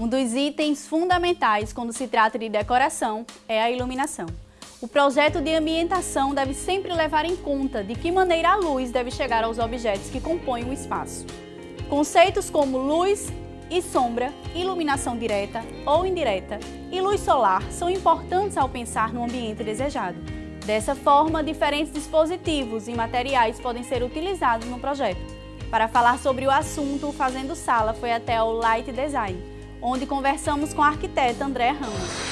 Um dos itens fundamentais quando se trata de decoração é a iluminação. O projeto de ambientação deve sempre levar em conta de que maneira a luz deve chegar aos objetos que compõem o espaço. Conceitos como luz e sombra, iluminação direta ou indireta e luz solar são importantes ao pensar no ambiente desejado. Dessa forma, diferentes dispositivos e materiais podem ser utilizados no projeto. Para falar sobre o assunto, o Fazendo Sala foi até o Light Design, onde conversamos com a arquiteta André Ramos.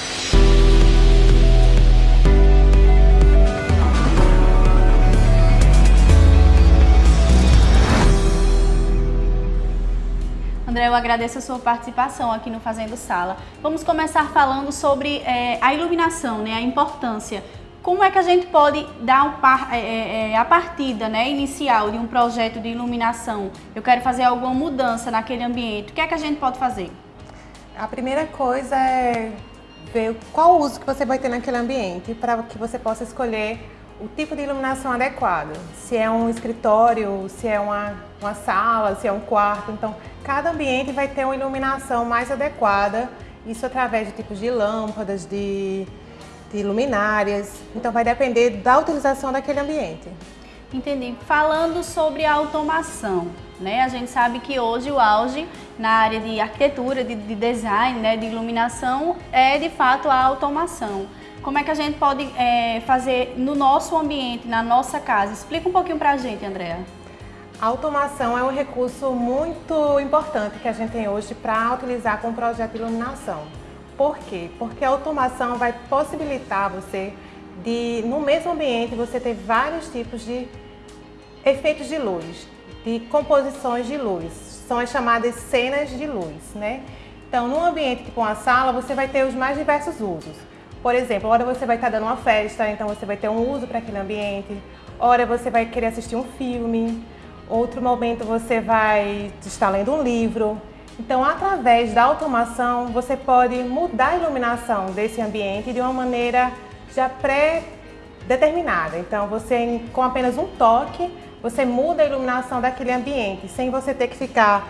André, eu agradeço a sua participação aqui no Fazendo Sala. Vamos começar falando sobre é, a iluminação, né, a importância. Como é que a gente pode dar par, é, é, é, a partida né, inicial de um projeto de iluminação? Eu quero fazer alguma mudança naquele ambiente. O que é que a gente pode fazer? A primeira coisa é ver qual uso que você vai ter naquele ambiente para que você possa escolher o tipo de iluminação adequado. Se é um escritório, se é uma, uma sala, se é um quarto. Então, cada ambiente vai ter uma iluminação mais adequada. Isso através de tipos de lâmpadas, de, de luminárias. Então, vai depender da utilização daquele ambiente. Entendi. Falando sobre a automação, né? A gente sabe que hoje o auge na área de arquitetura, de, de design, né, de iluminação, é de fato a automação. Como é que a gente pode é, fazer no nosso ambiente, na nossa casa? Explica um pouquinho para a gente, Andréa. A automação é um recurso muito importante que a gente tem hoje para utilizar com o projeto de iluminação. Por quê? Porque a automação vai possibilitar você de, no mesmo ambiente, você ter vários tipos de efeitos de luz, de composições de luz. São as chamadas cenas de luz, né? Então, num ambiente tipo uma sala, você vai ter os mais diversos usos. Por exemplo, hora você vai estar dando uma festa, então você vai ter um uso para aquele ambiente. Hora você vai querer assistir um filme. Outro momento você vai estar lendo um livro. Então, através da automação, você pode mudar a iluminação desse ambiente de uma maneira já pré-determinada. Então, você, com apenas um toque, você muda a iluminação daquele ambiente, sem você ter que ficar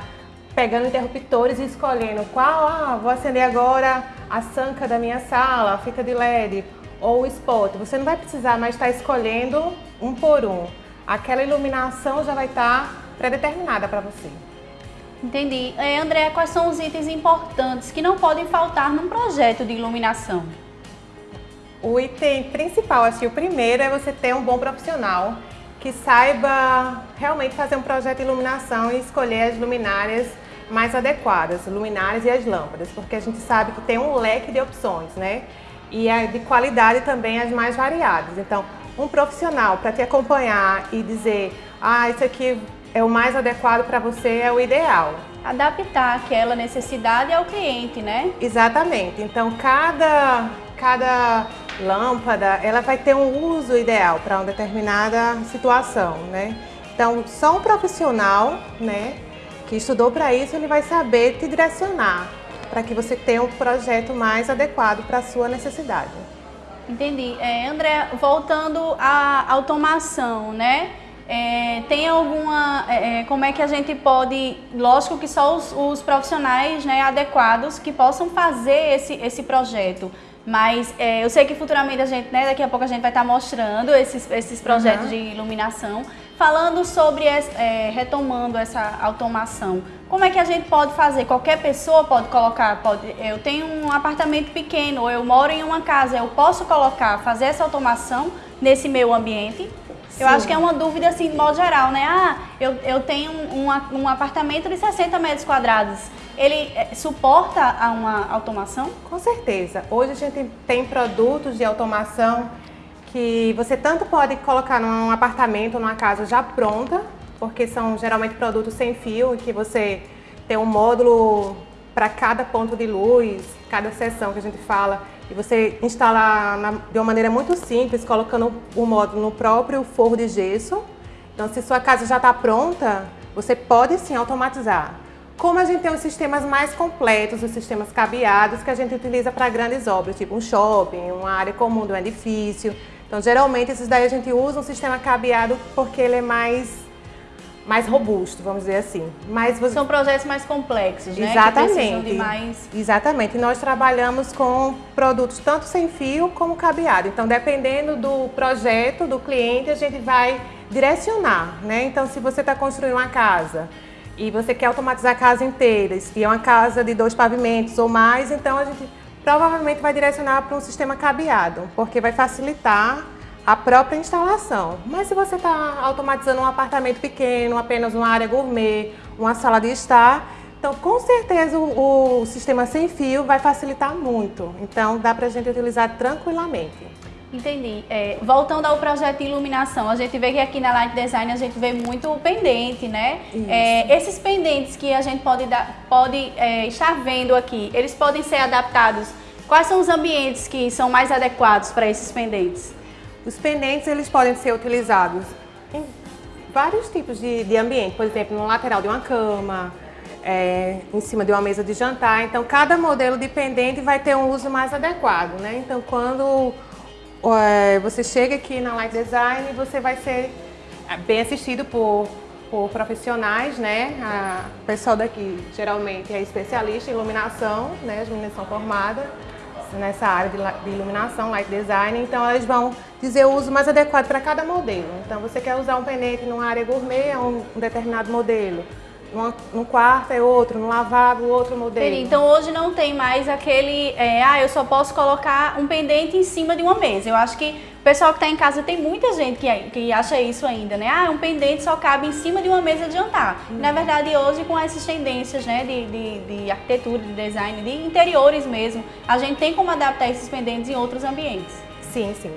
pegando interruptores e escolhendo qual, ah, vou acender agora a sanca da minha sala, a fita de LED ou o spot. Você não vai precisar mais estar escolhendo um por um. Aquela iluminação já vai estar pré-determinada para você. Entendi. É, André, quais são os itens importantes que não podem faltar num projeto de iluminação? O item principal, acho que o primeiro é você ter um bom profissional que saiba realmente fazer um projeto de iluminação e escolher as luminárias mais adequadas, luminárias e as lâmpadas, porque a gente sabe que tem um leque de opções, né? E é de qualidade também as mais variadas. Então, um profissional para te acompanhar e dizer, ah, isso aqui é o mais adequado para você, é o ideal. Adaptar aquela necessidade ao cliente, né? Exatamente. Então, cada, cada lâmpada, ela vai ter um uso ideal para uma determinada situação, né? Então, só um profissional, né, que estudou para isso, ele vai saber te direcionar para que você tenha um projeto mais adequado para a sua necessidade. Entendi. É, André, voltando à automação, né? É, tem alguma, é, é, como é que a gente pode, lógico que só os, os, profissionais né, adequados que possam fazer esse, esse projeto, mas é, eu sei que futuramente a gente, né, daqui a pouco a gente vai estar mostrando esses, esses projetos uhum. de iluminação, falando sobre, é, retomando essa automação. Como é que a gente pode fazer? Qualquer pessoa pode colocar, pode, eu tenho um apartamento pequeno, ou eu moro em uma casa, eu posso colocar, fazer essa automação nesse meu ambiente? Eu acho que é uma dúvida assim, de modo geral, né? Ah, eu, eu tenho um, um, um apartamento de 60 metros quadrados. Ele é, suporta a uma automação? Com certeza. Hoje a gente tem produtos de automação que você tanto pode colocar num apartamento, numa casa já pronta, porque são geralmente produtos sem fio, que você tem um módulo para cada ponto de luz, cada seção que a gente fala, e você instala na, de uma maneira muito simples, colocando o módulo no próprio forro de gesso. Então, se sua casa já está pronta, você pode sim automatizar. Como a gente tem os sistemas mais completos, os sistemas cabeados que a gente utiliza para grandes obras, tipo um shopping, uma área comum de um edifício. Então, geralmente, esses daí a gente usa um sistema cabeado porque ele é mais mais robusto, vamos dizer assim. Mas você... São projetos mais complexos, né? Exatamente. Mais... Exatamente. Nós trabalhamos com produtos tanto sem fio como cabeado. Então, dependendo do projeto do cliente, a gente vai direcionar, né? Então, se você está construindo uma casa e você quer automatizar a casa inteira, e é uma casa de dois pavimentos ou mais, então a gente provavelmente vai direcionar para um sistema cabeado, porque vai facilitar a própria instalação. Mas se você está automatizando um apartamento pequeno, apenas uma área gourmet, uma sala de estar, então com certeza o, o sistema sem fio vai facilitar muito. Então dá para a gente utilizar tranquilamente. Entendi. É, voltando ao projeto de iluminação, a gente vê que aqui na Light Design a gente vê muito pendente, né? É, esses pendentes que a gente pode, dar, pode é, estar vendo aqui, eles podem ser adaptados. Quais são os ambientes que são mais adequados para esses pendentes? Os pendentes eles podem ser utilizados em vários tipos de, de ambiente, por exemplo, no lateral de uma cama, é, em cima de uma mesa de jantar. Então, cada modelo de pendente vai ter um uso mais adequado, né? Então, quando é, você chega aqui na Light Design, você vai ser é, bem assistido por, por profissionais, né? A, o pessoal daqui geralmente é especialista em iluminação, né? As meninas são formadas nessa área de iluminação, light design, então eles vão dizer o uso mais adequado para cada modelo. Então você quer usar um pendente numa área gourmet, é um, determinado modelo. Num quarto é outro, no lavabo outro modelo. Então hoje não tem mais aquele, é, ah, eu só posso colocar um pendente em cima de uma mesa. Eu acho que o pessoal que está em casa tem muita gente que, que acha isso ainda, né? Ah, um pendente só cabe em cima de uma mesa de jantar. Hum. Na verdade hoje com essas tendências né, de, de, de arquitetura, de design, de interiores mesmo, a gente tem como adaptar esses pendentes em outros ambientes. Sim, sim.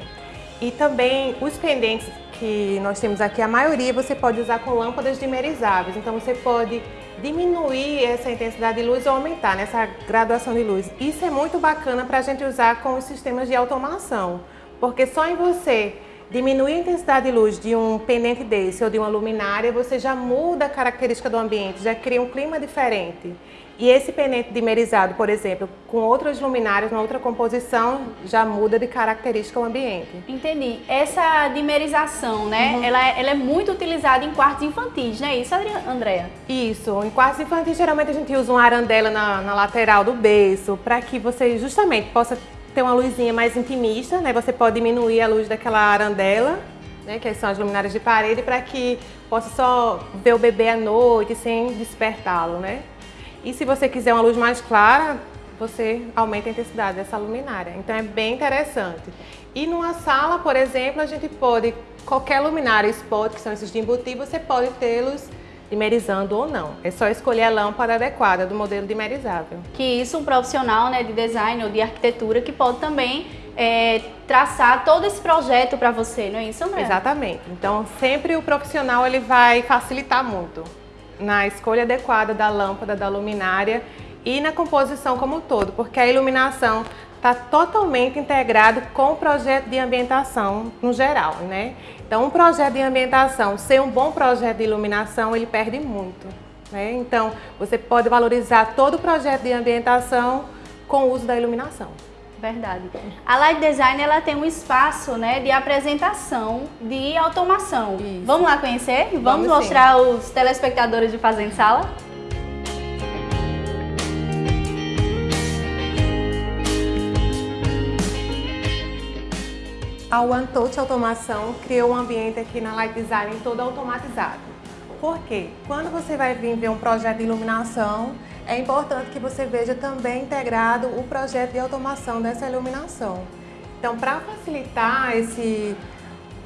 E também os pendentes que nós temos aqui, a maioria você pode usar com lâmpadas dimerizáveis. Então você pode diminuir essa intensidade de luz ou aumentar nessa graduação de luz. Isso é muito bacana para a gente usar com os sistemas de automação, porque só em você diminuir a intensidade de luz de um pendente desse ou de uma luminária, você já muda a característica do ambiente, já cria um clima diferente. E esse pendente dimerizado, por exemplo, com outras luminárias, uma outra composição, já muda de característica o ambiente. Entendi. Essa dimerização, né, uhum. ela, é, ela é muito utilizada em quartos infantis, não é isso, Andréa? Isso. Em quartos infantis, geralmente a gente usa uma arandela na, na lateral do berço, para que você justamente possa ter uma luzinha mais intimista, né? Você pode diminuir a luz daquela arandela, né? Que são as luminárias de parede, para que possa só ver o bebê à noite sem despertá-lo, né? E se você quiser uma luz mais clara, você aumenta a intensidade dessa luminária. Então é bem interessante. E numa sala, por exemplo, a gente pode, qualquer luminária spot, que são esses de embutir, você pode tê-los dimerizando ou não. É só escolher a lâmpada adequada do modelo dimerizável. Que isso um profissional né, de design ou de arquitetura que pode também é, traçar todo esse projeto para você, não é isso, André? Exatamente. Então sempre o profissional ele vai facilitar muito na escolha adequada da lâmpada, da luminária e na composição como um todo, porque a iluminação está totalmente integrado com o projeto de ambientação no geral, né? Então, um projeto de ambientação, ser um bom projeto de iluminação, ele perde muito, né? Então, você pode valorizar todo o projeto de ambientação com o uso da iluminação. Verdade. A Light Design ela tem um espaço né, de apresentação de automação. Isso. Vamos lá conhecer? Vamos, Vamos mostrar sim. os telespectadores de Fazenda Sala? A One Touch Automação criou um ambiente aqui na Light Design todo automatizado. Por quê? Quando você vai vir ver um projeto de iluminação, é importante que você veja também integrado o projeto de automação dessa iluminação. Então, para facilitar esse,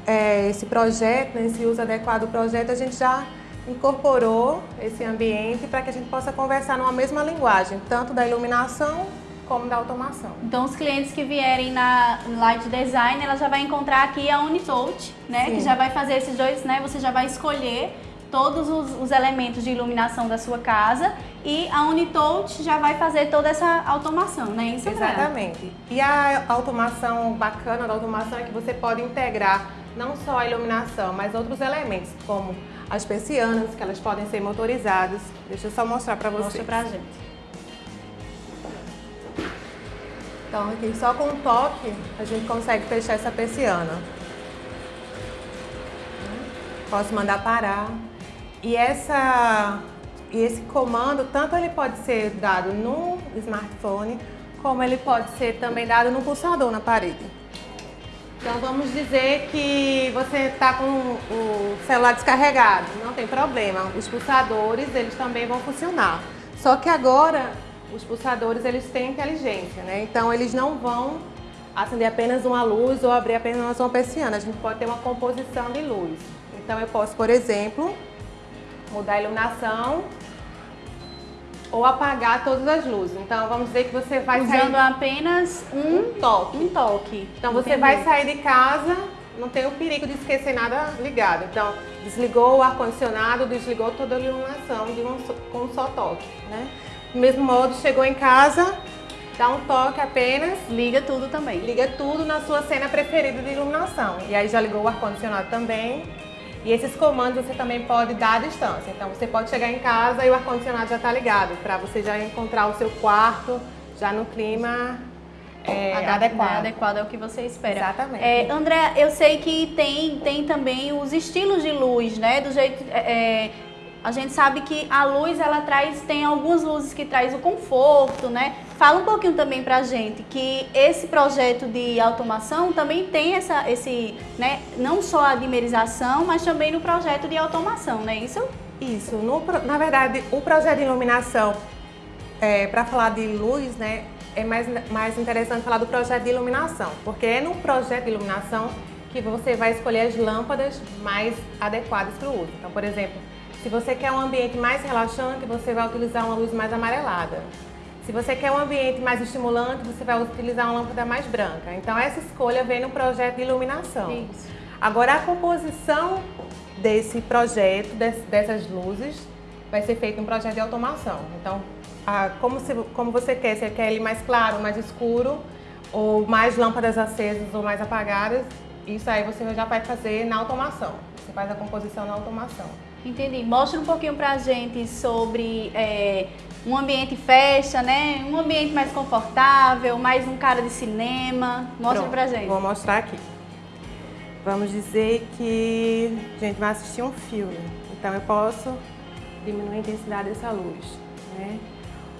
é, esse projeto, né, esse uso adequado do projeto, a gente já incorporou esse ambiente para que a gente possa conversar numa mesma linguagem, tanto da iluminação como da automação. Então, os clientes que vierem na Light Design, ela já vai encontrar aqui a Unitolt, né? Sim. Que já vai fazer esses dois, né? Você já vai escolher todos os, os, elementos de iluminação da sua casa e a Unitolt já vai fazer toda essa automação, né? Isso Exatamente. E a automação bacana da automação é que você pode integrar não só a iluminação, mas outros elementos, como as persianas, que elas podem ser motorizadas. Deixa eu só mostrar para vocês. Mostra pra gente. Então aqui só com um toque a gente consegue fechar essa persiana. Posso mandar parar. E, essa, e esse comando, tanto ele pode ser dado no smartphone, como ele pode ser também dado no pulsador na parede. Então vamos dizer que você está com o celular descarregado, não tem problema, os pulsadores eles também vão funcionar. Só que agora os pulsadores eles têm inteligência, né? Então eles não vão acender apenas uma luz ou abrir apenas uma persiana, a gente pode ter uma composição de luz. Então eu posso, por exemplo, mudar a iluminação ou apagar todas as luzes. Então vamos dizer que você vai Usando sair... apenas um, um toque. Um toque. Então você Entendi. vai sair de casa, não tem o perigo de esquecer nada ligado. Então desligou o ar-condicionado, desligou toda a iluminação de um, com um só toque. Né? Do mesmo modo, chegou em casa, dá um toque apenas. Liga tudo também. Liga tudo na sua cena preferida de iluminação. E aí já ligou o ar-condicionado também. E esses comandos você também pode dar à distância. Então você pode chegar em casa e o ar-condicionado já está ligado, para você já encontrar o seu quarto já no clima é, adequado. Né? Adequado é o que você espera. Exatamente. É, André, eu sei que tem, tem também os estilos de luz, né? Do jeito. A gente sabe que a luz ela traz, tem algumas luzes que traz o conforto, né? Fala um pouquinho também pra gente que esse projeto de automação também tem essa, esse, né, não só a dimerização, mas também no projeto de automação, não é isso? Isso, no, na verdade o projeto de iluminação, é, para falar de luz, né, é mais, mais interessante falar do projeto de iluminação, porque é no projeto de iluminação que você vai escolher as lâmpadas mais adequadas para o uso. Então, por exemplo, se você quer um ambiente mais relaxante, você vai utilizar uma luz mais amarelada. Se você quer um ambiente mais estimulante, você vai utilizar uma lâmpada mais branca. Então essa escolha vem no projeto de iluminação. Isso. Agora a composição desse projeto, dessas luzes, vai ser feita um projeto de automação. Então, a, como, se, como você quer, você quer ele mais claro, mais escuro, ou mais lâmpadas acesas ou mais apagadas, isso aí você já vai fazer na automação. Você faz a composição na automação. Entendi. Mostra um pouquinho pra gente sobre é, um ambiente festa, né? Um ambiente mais confortável, mais um cara de cinema. Mostra Pronto, pra gente. Vou mostrar aqui. Vamos dizer que a gente vai assistir um filme. Então eu posso diminuir a intensidade dessa luz, né?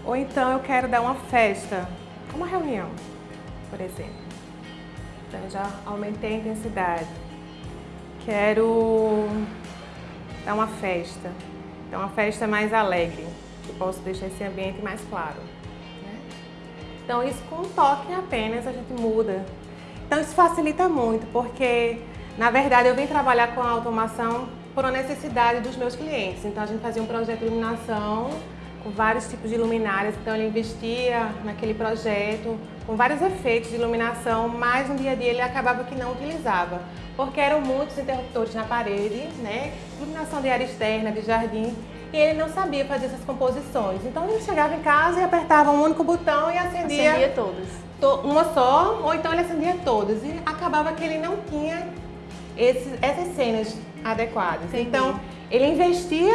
Ou então eu quero dar uma festa, uma reunião, por exemplo. Então eu já aumentei a intensidade. Quero é uma festa. É uma festa mais alegre. Eu posso deixar esse ambiente mais claro. Né? Então isso com um toque apenas a gente muda. Então isso facilita muito, porque na verdade eu vim trabalhar com a automação por uma necessidade dos meus clientes. Então a gente fazia um projeto de iluminação com vários tipos de luminárias, então ele investia naquele projeto com vários efeitos de iluminação, mas no dia a dia ele acabava que não utilizava, porque eram muitos interruptores na parede, né? iluminação de área externa, de jardim, e ele não sabia fazer essas composições. Então ele chegava em casa e apertava um único botão e acendia... Acendia todas. Uma só, ou então ele acendia todas, e acabava que ele não tinha esses, essas cenas adequadas. Entendi. Então ele investia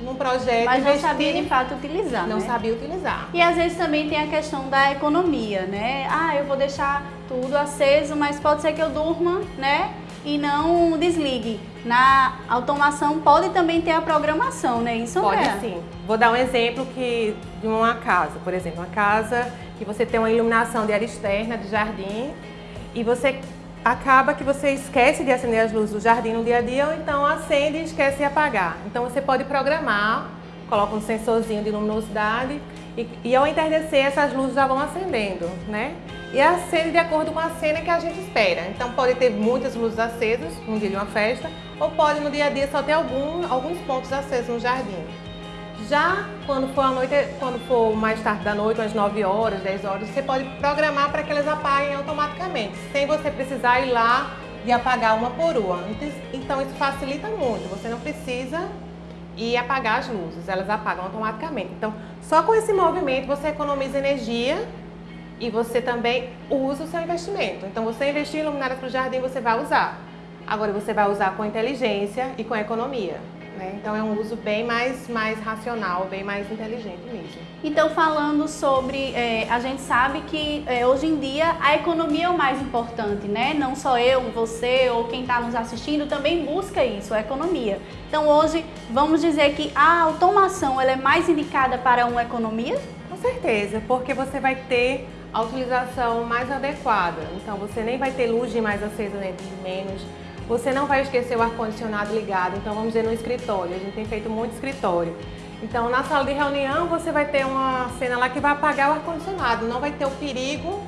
num projeto. Mas não sabia de fato utilizar. Não né? sabia utilizar. E às vezes também tem a questão da economia, né? Ah, eu vou deixar tudo aceso, mas pode ser que eu durma, né? E não desligue. Na automação pode também ter a programação, né? Isso Pode é? sim. Vou dar um exemplo que, de uma casa, por exemplo, uma casa que você tem uma iluminação de área externa, de jardim, e você acaba que você esquece de acender as luzes do jardim no dia a dia ou então acende e esquece de apagar. Então você pode programar, coloca um sensorzinho de luminosidade e, e ao entardecer essas luzes já vão acendendo, né? E acende de acordo com a cena que a gente espera. Então pode ter muitas luzes acesas no dia de uma festa ou pode no dia a dia só ter algum, alguns pontos acesos no jardim. Já quando for, noite, quando for mais tarde da noite, umas 9 horas, 10 horas, você pode programar para que elas apaguem automaticamente, sem você precisar ir lá e apagar uma por uma. Então isso facilita muito, você não precisa ir apagar as luzes, elas apagam automaticamente. Então só com esse movimento você economiza energia e você também usa o seu investimento. Então você investir em luminárias para o jardim, você vai usar. Agora você vai usar com inteligência e com economia. Né? Então é um uso bem mais, mais racional, bem mais inteligente mesmo. Então falando sobre, é, a gente sabe que é, hoje em dia a economia é o mais importante, né? Não só eu, você ou quem está nos assistindo também busca isso, a economia. Então hoje vamos dizer que a automação ela é mais indicada para uma economia? Com certeza, porque você vai ter a utilização mais adequada. Então você nem vai ter luz de mais acesa nem de menos você não vai esquecer o ar-condicionado ligado, então vamos dizer no escritório, a gente tem feito muito escritório. Então na sala de reunião você vai ter uma cena lá que vai apagar o ar-condicionado, não vai ter o perigo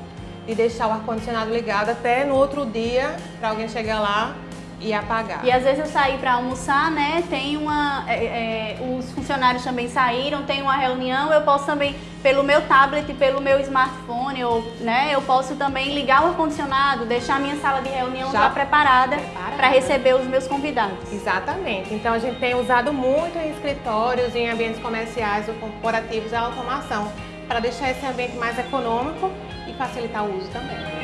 de deixar o ar-condicionado ligado até no outro dia para alguém chegar lá e apagar. E às vezes eu saí para almoçar, né? Tem uma. É, é, os funcionários também saíram, tem uma reunião, eu posso também, pelo meu tablet, pelo meu smartphone, ou, né, eu posso também ligar o ar-condicionado, deixar a minha sala de reunião já, já preparada para receber os meus convidados. Exatamente. Então a gente tem usado muito em escritórios, em ambientes comerciais ou corporativos a automação para deixar esse ambiente mais econômico e facilitar o uso também.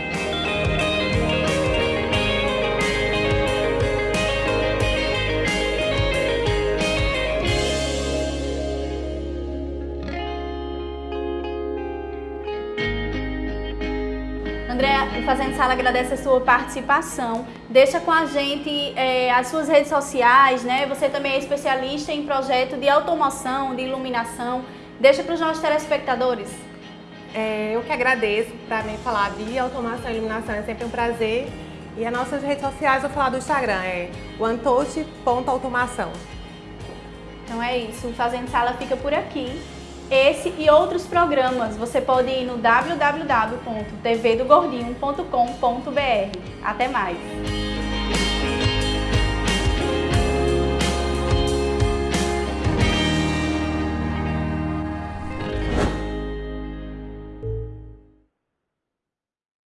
Fazendo Sala agradece a sua participação. Deixa com a gente é, as suas redes sociais, né? Você também é especialista em projeto de automação, de iluminação. Deixa para os nossos telespectadores. É, eu que agradeço para mim falar de automação e iluminação, é sempre um prazer. E as nossas redes sociais, vou falar do Instagram, é onetouch.automação. Então é isso, o Fazendo Sala fica por aqui. Esse e outros programas você pode ir no www.tvdogordinho.com.br. Até mais!